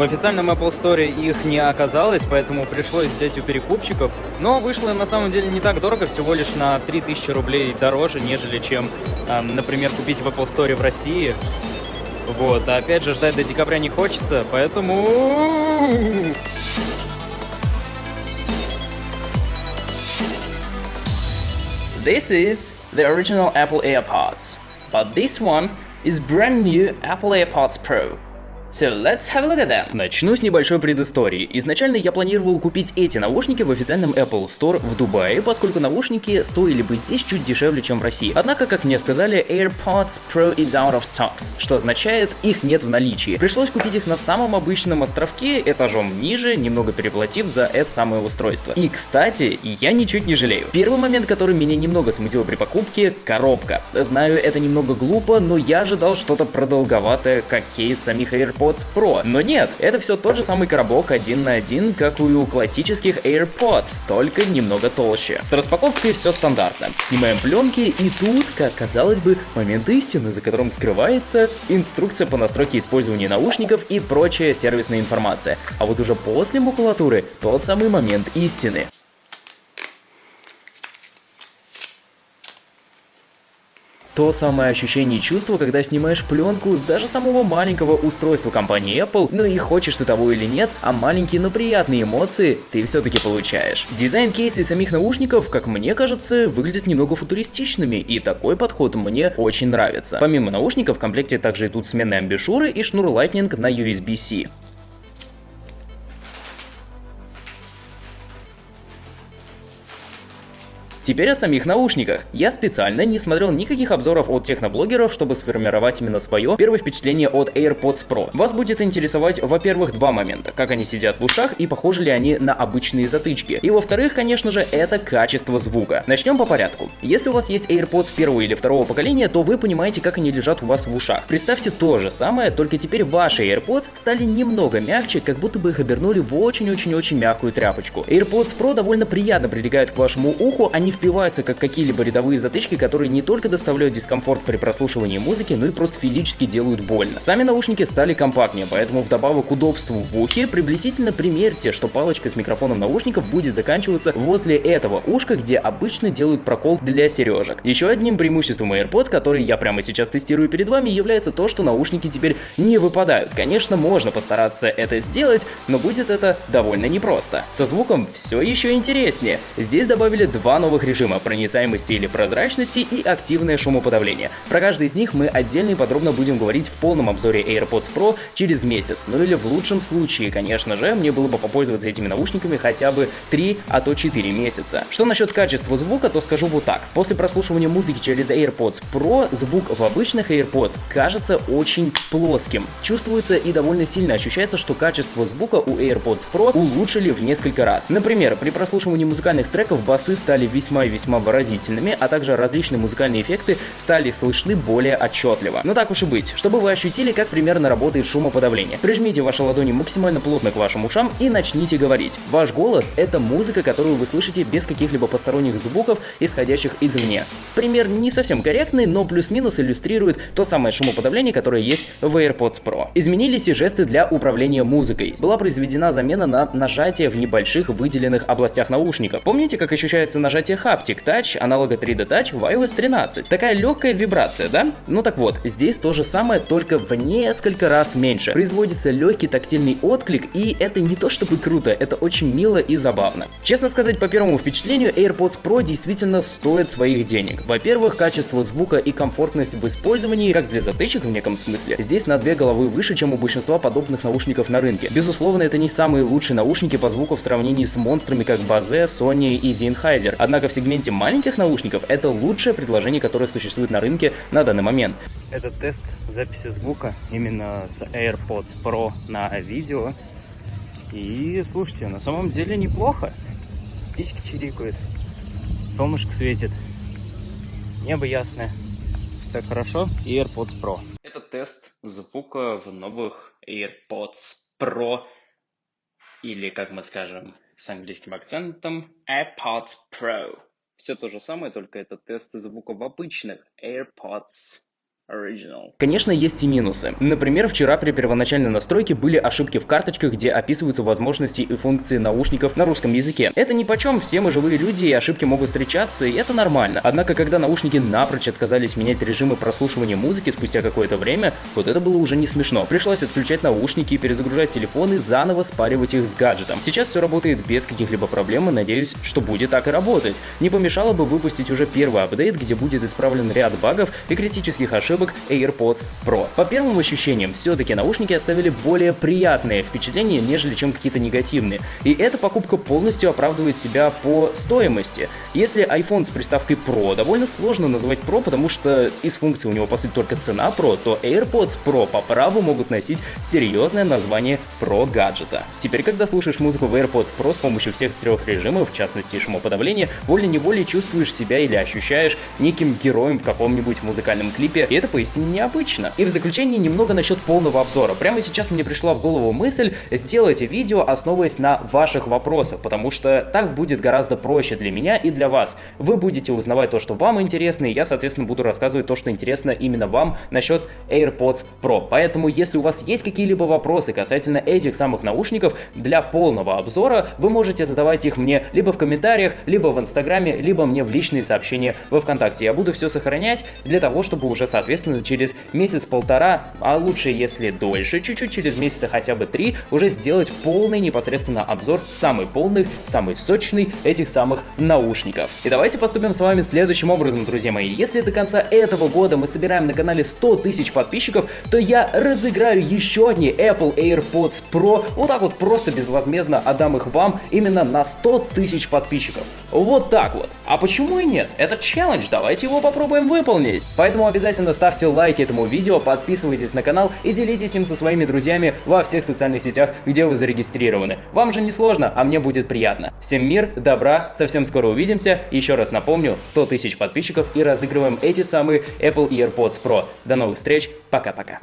В официальном Apple Store их не оказалось, поэтому пришлось взять у перекупщиков. Но вышло на самом деле не так дорого, всего лишь на 3000 рублей дороже, нежели чем, например, купить в Apple Store в России. Вот, а опять же, ждать до декабря не хочется, поэтому... This is the original Apple AirPods, but this one is brand new Apple AirPods Pro. So let's have a look at them. Начну с небольшой предыстории. Изначально я планировал купить эти наушники в официальном Apple Store в Дубае, поскольку наушники стоили бы здесь чуть дешевле, чем в России. Однако, как мне сказали, AirPods Pro is out of stocks, что означает, их нет в наличии. Пришлось купить их на самом обычном островке, этажом ниже, немного переплатив за это самое устройство. И, кстати, я ничуть не жалею. Первый момент, который меня немного смутил при покупке – коробка. Знаю, это немного глупо, но я ожидал что-то продолговатое, как кейс самих AirPods AirPods Pro. Но нет, это все тот же самый коробок один на один, как и у классических AirPods, только немного толще. С распаковкой все стандартно. Снимаем пленки и тут, как казалось бы, момент истины, за которым скрывается инструкция по настройке использования наушников и прочая сервисная информация. А вот уже после макулатуры тот самый момент истины. То самое ощущение и чувство, когда снимаешь пленку с даже самого маленького устройства компании Apple, ну и хочешь ты того или нет, а маленькие, но приятные эмоции ты все-таки получаешь. Дизайн кейса и самих наушников, как мне кажется, выглядят немного футуристичными, и такой подход мне очень нравится. Помимо наушников в комплекте также идут сменные амбишуры и шнур Lightning на USB-C. Теперь о самих наушниках. Я специально не смотрел никаких обзоров от техноблогеров, чтобы сформировать именно свое первое впечатление от AirPods Pro. Вас будет интересовать, во-первых, два момента. Как они сидят в ушах и похожи ли они на обычные затычки. И во-вторых, конечно же, это качество звука. Начнем по порядку. Если у вас есть AirPods первого или второго поколения, то вы понимаете, как они лежат у вас в ушах. Представьте то же самое, только теперь ваши AirPods стали немного мягче, как будто бы их обернули в очень-очень-очень мягкую тряпочку. AirPods Pro довольно приятно прилегают к вашему уху, они не впиваются как какие-либо рядовые затычки, которые не только доставляют дискомфорт при прослушивании музыки, но и просто физически делают больно. Сами наушники стали компактнее, поэтому вдобавок к удобству в ухе, приблизительно примерьте, что палочка с микрофоном наушников будет заканчиваться возле этого ушка, где обычно делают прокол для сережек. Еще одним преимуществом AirPods, который я прямо сейчас тестирую перед вами, является то, что наушники теперь не выпадают. Конечно, можно постараться это сделать, но будет это довольно непросто. Со звуком все еще интереснее. Здесь добавили два новых новых режима проницаемости или прозрачности и активное шумоподавление. Про каждый из них мы отдельно и подробно будем говорить в полном обзоре AirPods Pro через месяц. Ну или в лучшем случае, конечно же, мне было бы попользоваться этими наушниками хотя бы 3, а то 4 месяца. Что насчет качества звука, то скажу вот так. После прослушивания музыки через AirPods Pro звук в обычных AirPods кажется очень плоским. Чувствуется и довольно сильно ощущается, что качество звука у AirPods Pro улучшили в несколько раз. Например, при прослушивании музыкальных треков басы стали весьма весьма и весьма выразительными, а также различные музыкальные эффекты стали слышны более отчетливо. Но так уж и быть, чтобы вы ощутили, как примерно работает шумоподавление. Прижмите ваши ладони максимально плотно к вашим ушам и начните говорить. Ваш голос — это музыка, которую вы слышите без каких-либо посторонних звуков, исходящих извне. Пример не совсем корректный, но плюс-минус иллюстрирует то самое шумоподавление, которое есть в AirPods Pro. Изменились и жесты для управления музыкой. Была произведена замена на нажатие в небольших выделенных областях наушника. Помните, как ощущается нажатие Haptic Touch аналога 3D Touch в iOS 13. Такая легкая вибрация, да? Ну так вот, здесь то же самое, только в несколько раз меньше. Производится легкий тактильный отклик, и это не то чтобы круто, это очень мило и забавно. Честно сказать, по первому впечатлению, AirPods Pro действительно стоит своих денег. Во-первых, качество звука и комфортность в использовании, как для затычек в неком смысле, здесь на две головы выше, чем у большинства подобных наушников на рынке. Безусловно, это не самые лучшие наушники по звуку в сравнении с монстрами, как Bose, Sony и Sennheiser. Однако в сегменте маленьких наушников это лучшее предложение, которое существует на рынке на данный момент. Это тест записи звука именно с AirPods Pro на видео. И слушайте, на самом деле неплохо. Птички чирикают, солнышко светит, небо ясное. Все так хорошо. И AirPods Pro. Это тест звука в новых AirPods Pro. Или, как мы скажем, с английским акцентом AirPods Pro. Все то же самое, только это тест звука в обычных AirPods. Конечно, есть и минусы. Например, вчера при первоначальной настройке были ошибки в карточках, где описываются возможности и функции наушников на русском языке. Это ни почем, все мы живые люди, и ошибки могут встречаться, и это нормально. Однако, когда наушники напрочь отказались менять режимы прослушивания музыки спустя какое-то время, вот это было уже не смешно. Пришлось отключать наушники, перезагружать телефоны, заново спаривать их с гаджетом. Сейчас все работает без каких-либо проблем, и надеюсь, что будет так и работать. Не помешало бы выпустить уже первый апдейт, где будет исправлен ряд багов и критических ошибок AirPods Pro. По первым ощущениям, все-таки наушники оставили более приятные впечатления, нежели чем какие-то негативные. И эта покупка полностью оправдывает себя по стоимости. Если iPhone с приставкой Pro довольно сложно назвать Pro, потому что из функций у него по сути только цена Pro, то AirPods Pro по праву могут носить серьезное название Pro гаджета. Теперь, когда слушаешь музыку в AirPods Pro с помощью всех трех режимов, в частности шумоподавления, волей-неволей чувствуешь себя или ощущаешь неким героем в каком-нибудь музыкальном клипе, и это поистине необычно. И в заключение немного насчет полного обзора. Прямо сейчас мне пришла в голову мысль сделать видео, основываясь на ваших вопросах, потому что так будет гораздо проще для меня и для вас. Вы будете узнавать то, что вам интересно, и я, соответственно, буду рассказывать то, что интересно именно вам насчет AirPods Pro. Поэтому, если у вас есть какие-либо вопросы касательно этих самых наушников, для полного обзора вы можете задавать их мне либо в комментариях, либо в инстаграме, либо мне в личные сообщения во вконтакте. Я буду все сохранять для того, чтобы уже, соответственно, через месяц-полтора, а лучше, если дольше, чуть-чуть через месяца хотя бы три, уже сделать полный непосредственно обзор, самый полный, самый сочный этих самых наушников. И давайте поступим с вами следующим образом, друзья мои. Если до конца этого года мы собираем на канале 100 тысяч подписчиков, то я разыграю еще одни Apple AirPods Pro, вот так вот просто безвозмездно отдам их вам именно на 100 тысяч подписчиков. Вот так вот. А почему и нет? Это челлендж, давайте его попробуем выполнить. Поэтому обязательно ставьте лайки этому видео, подписывайтесь на канал и делитесь им со своими друзьями во всех социальных сетях, где вы зарегистрированы. Вам же не сложно, а мне будет приятно. Всем мир, добра, совсем скоро увидимся. Еще раз напомню, 100 тысяч подписчиков и разыгрываем эти самые Apple AirPods Pro. До новых встреч, пока-пока.